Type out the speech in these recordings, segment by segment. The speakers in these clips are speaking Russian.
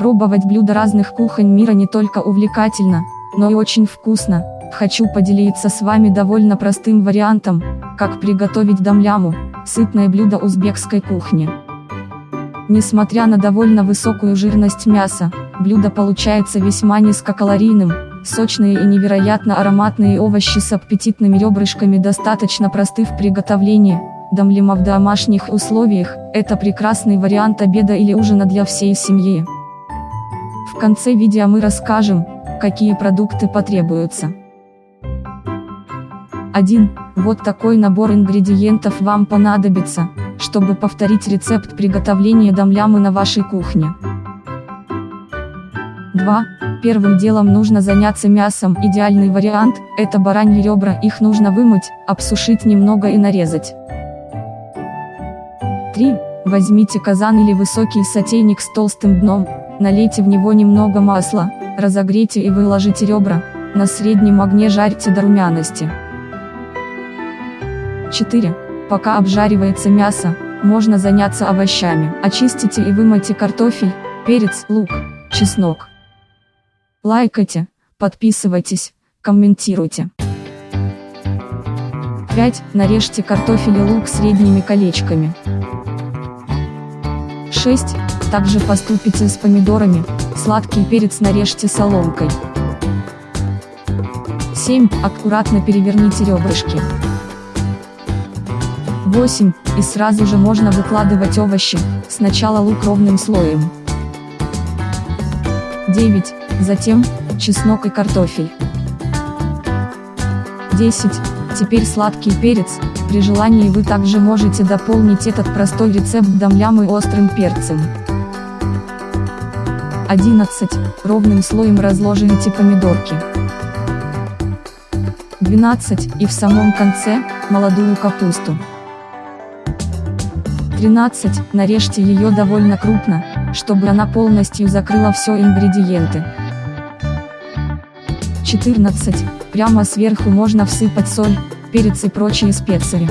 Пробовать блюда разных кухонь мира не только увлекательно, но и очень вкусно. Хочу поделиться с вами довольно простым вариантом, как приготовить дамляму, сытное блюдо узбекской кухни. Несмотря на довольно высокую жирность мяса, блюдо получается весьма низкокалорийным, сочные и невероятно ароматные овощи с аппетитными ребрышками достаточно просты в приготовлении, дамлима в домашних условиях – это прекрасный вариант обеда или ужина для всей семьи. В конце видео мы расскажем, какие продукты потребуются. 1. Вот такой набор ингредиентов вам понадобится, чтобы повторить рецепт приготовления домлямы на вашей кухне. 2. Первым делом нужно заняться мясом. Идеальный вариант – это бараньи ребра, их нужно вымыть, обсушить немного и нарезать. 3. Возьмите казан или высокий сотейник с толстым дном, налейте в него немного масла, разогрейте и выложите ребра, на среднем огне жарьте до румяности. 4. Пока обжаривается мясо, можно заняться овощами. Очистите и вымойте картофель, перец, лук, чеснок. Лайкайте, подписывайтесь, комментируйте. 5. Нарежьте картофель и лук средними колечками. 6. Также поступите с помидорами, сладкий перец нарежьте соломкой. 7. Аккуратно переверните ребрышки. 8. И сразу же можно выкладывать овощи, сначала лук ровным слоем. 9. Затем, чеснок и картофель. 10. Теперь сладкий перец, при желании вы также можете дополнить этот простой рецепт домлям и острым перцем. 11. Ровным слоем разложите помидорки. 12. И в самом конце, молодую капусту. 13. Нарежьте ее довольно крупно, чтобы она полностью закрыла все ингредиенты. 14. Прямо сверху можно всыпать соль, перец и прочие специи.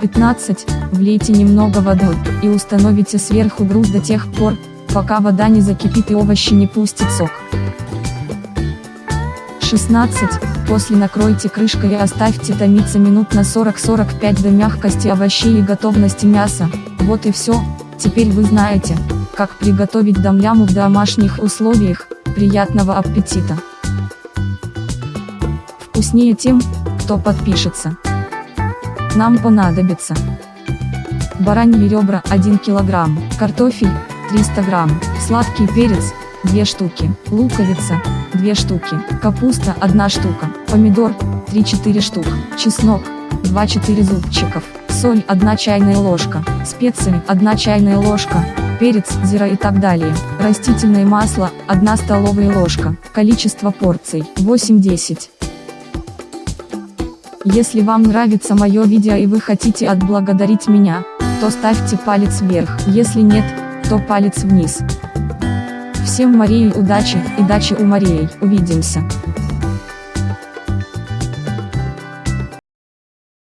15. Влейте немного воды, и установите сверху груз до тех пор, пока вода не закипит и овощи не пустят сок. 16. После накройте крышкой и оставьте томиться минут на 40-45 до мягкости овощей и готовности мяса. Вот и все, теперь вы знаете, как приготовить домляму в домашних условиях. Приятного аппетита! Вкуснее тем, кто подпишется. Нам понадобится бараньи ребра 1 кг, картофель 300 грамм, сладкий перец 2 штуки, луковица 2 штуки, капуста 1 штука, помидор 3-4 штук, чеснок 2-4 зубчиков, соль 1 чайная ложка, специи 1 чайная ложка, перец, зира и так далее. Растительное масло 1 столовая ложка, количество порций 8-10. Если вам нравится мое видео и вы хотите отблагодарить меня, то ставьте палец вверх, если нет, то палец вниз. Всем Марии удачи и дачи у Марии, увидимся.